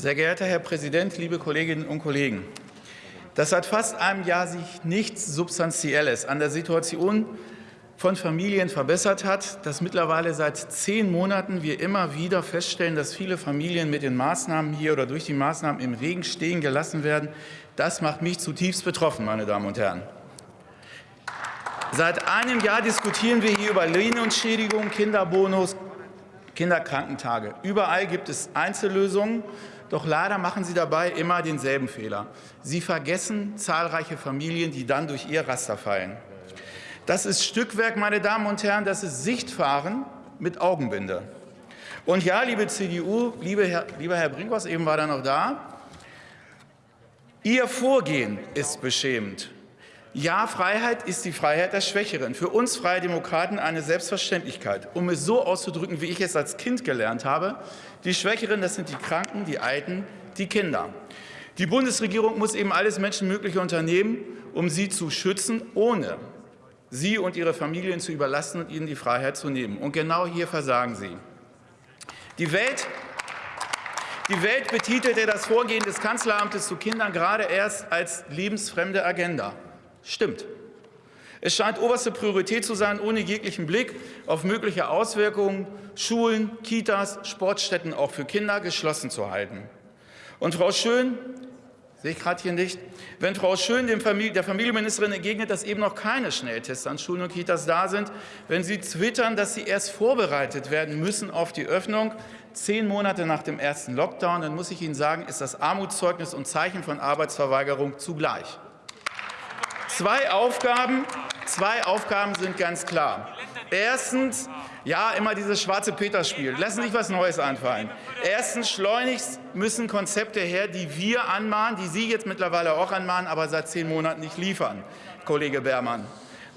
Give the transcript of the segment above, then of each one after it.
Sehr geehrter Herr Präsident, liebe Kolleginnen und Kollegen! Dass seit fast einem Jahr sich nichts Substanzielles an der Situation von Familien verbessert hat, dass mittlerweile seit zehn Monaten wir immer wieder feststellen, dass viele Familien mit den Maßnahmen hier oder durch die Maßnahmen im Regen stehen gelassen werden, das macht mich zutiefst betroffen, meine Damen und Herren. Seit einem Jahr diskutieren wir hier über Lohnentschädigung, Kinderbonus, Kinderkrankentage. Überall gibt es Einzellösungen, doch leider machen Sie dabei immer denselben Fehler. Sie vergessen zahlreiche Familien, die dann durch Ihr Raster fallen. Das ist Stückwerk, meine Damen und Herren, das ist Sichtfahren mit Augenbinde. Und ja, liebe CDU, liebe Herr, lieber Herr Brinkhaus, eben war er noch da, Ihr Vorgehen ist beschämend. Ja, Freiheit ist die Freiheit der Schwächeren. Für uns Freie Demokraten eine Selbstverständlichkeit. Um es so auszudrücken, wie ich es als Kind gelernt habe, die Schwächeren, das sind die Kranken, die Alten, die Kinder. Die Bundesregierung muss eben alles Menschenmögliche unternehmen, um sie zu schützen, ohne sie und ihre Familien zu überlassen und ihnen die Freiheit zu nehmen. Und genau hier versagen sie. Die Welt die Welt betitelte das Vorgehen des Kanzleramtes zu Kindern gerade erst als lebensfremde Agenda. Stimmt. Es scheint oberste Priorität zu sein, ohne jeglichen Blick auf mögliche Auswirkungen Schulen, Kitas, Sportstätten auch für Kinder geschlossen zu halten. Und Frau Schön, sehe ich gerade hier nicht, wenn Frau Schön Familie, der Familienministerin entgegnet, dass eben noch keine Schnelltests an Schulen und Kitas da sind, wenn sie twittern, dass sie erst vorbereitet werden müssen auf die Öffnung, zehn Monate nach dem ersten Lockdown, dann muss ich Ihnen sagen, ist das Armutszeugnis und Zeichen von Arbeitsverweigerung zugleich. Zwei Aufgaben, zwei Aufgaben sind ganz klar. Erstens, ja, immer dieses schwarze Peter-Spiel. Lassen Sie sich was Neues einfallen. Erstens, schleunigst müssen Konzepte her, die wir anmahnen, die Sie jetzt mittlerweile auch anmahnen, aber seit zehn Monaten nicht liefern, Kollege Beermann.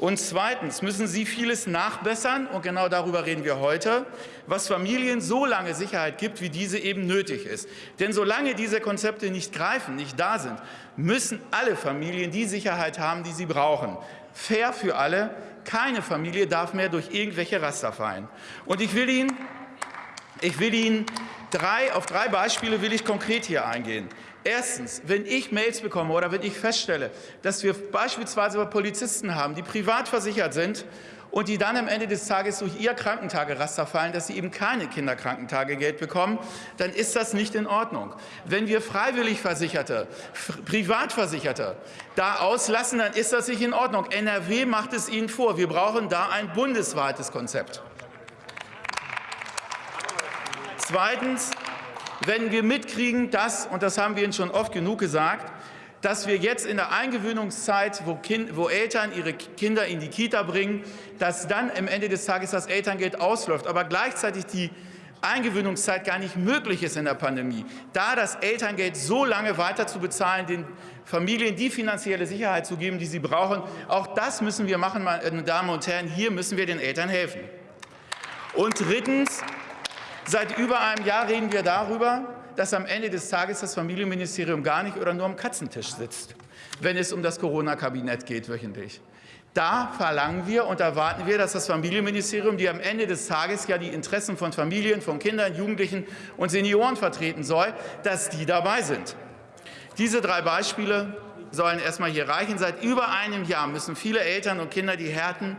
Und zweitens müssen Sie vieles nachbessern, und genau darüber reden wir heute, was Familien so lange Sicherheit gibt, wie diese eben nötig ist. Denn solange diese Konzepte nicht greifen, nicht da sind, müssen alle Familien die Sicherheit haben, die sie brauchen. Fair für alle. Keine Familie darf mehr durch irgendwelche Raster fallen. Und ich will Ihnen, ich will Ihnen drei, auf drei Beispiele will ich konkret hier eingehen. Erstens, wenn ich Mails bekomme oder wenn ich feststelle, dass wir beispielsweise Polizisten haben, die privat versichert sind und die dann am Ende des Tages durch ihr Krankentageraster fallen, dass sie eben keine Kinderkrankentagegeld bekommen, dann ist das nicht in Ordnung. Wenn wir freiwillig Versicherte, Privatversicherte da auslassen, dann ist das nicht in Ordnung. NRW macht es ihnen vor. Wir brauchen da ein bundesweites Konzept. Zweitens, wenn wir mitkriegen, dass, und das haben wir Ihnen schon oft genug gesagt, dass wir jetzt in der Eingewöhnungszeit, wo, kind, wo, Eltern ihre Kinder in die Kita bringen, dass dann am Ende des Tages das Elterngeld ausläuft, aber gleichzeitig die Eingewöhnungszeit gar nicht möglich ist in der Pandemie, da das Elterngeld so lange weiter zu bezahlen, den Familien die finanzielle Sicherheit zu geben, die sie brauchen, auch das müssen wir machen, meine Damen und Herren, hier müssen wir den Eltern helfen. Und drittens, Seit über einem Jahr reden wir darüber, dass am Ende des Tages das Familienministerium gar nicht oder nur am Katzentisch sitzt, wenn es um das Corona-Kabinett geht wöchentlich. Da verlangen wir und erwarten wir, dass das Familienministerium, die am Ende des Tages ja die Interessen von Familien, von Kindern, Jugendlichen und Senioren vertreten soll, dass die dabei sind. Diese drei Beispiele sollen erstmal hier reichen. Seit über einem Jahr müssen viele Eltern und Kinder die Härten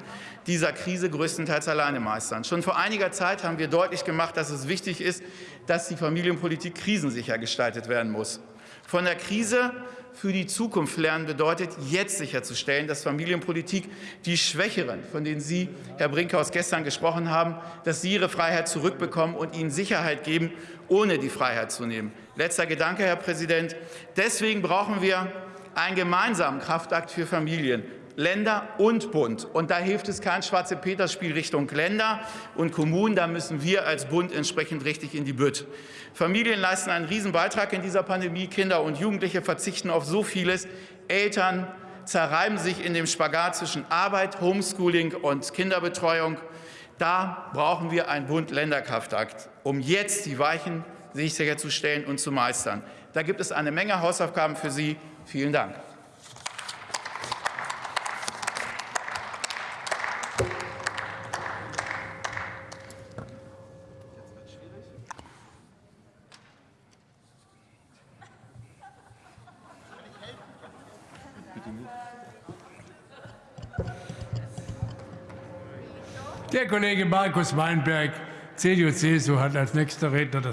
dieser Krise größtenteils alleine meistern. Schon vor einiger Zeit haben wir deutlich gemacht, dass es wichtig ist, dass die Familienpolitik krisensicher gestaltet werden muss. Von der Krise für die Zukunft lernen bedeutet, jetzt sicherzustellen, dass Familienpolitik die Schwächeren, von denen Sie, Herr Brinkhaus, gestern gesprochen haben, dass sie ihre Freiheit zurückbekommen und ihnen Sicherheit geben, ohne die Freiheit zu nehmen. Letzter Gedanke, Herr Präsident. Deswegen brauchen wir einen gemeinsamen Kraftakt für Familien. Länder und Bund. Und da hilft es kein schwarze Peter-Spiel Richtung Länder und Kommunen. Da müssen wir als Bund entsprechend richtig in die Bütt. Familien leisten einen Riesenbeitrag in dieser Pandemie. Kinder und Jugendliche verzichten auf so vieles. Eltern zerreiben sich in dem Spagat zwischen Arbeit, Homeschooling und Kinderbetreuung. Da brauchen wir einen Bund-Länder-Kraftakt, um jetzt die Weichen sicherzustellen und zu meistern. Da gibt es eine Menge Hausaufgaben für Sie. Vielen Dank. Der Kollege Markus Weinberg, CDU-CSU, hat als nächster Redner das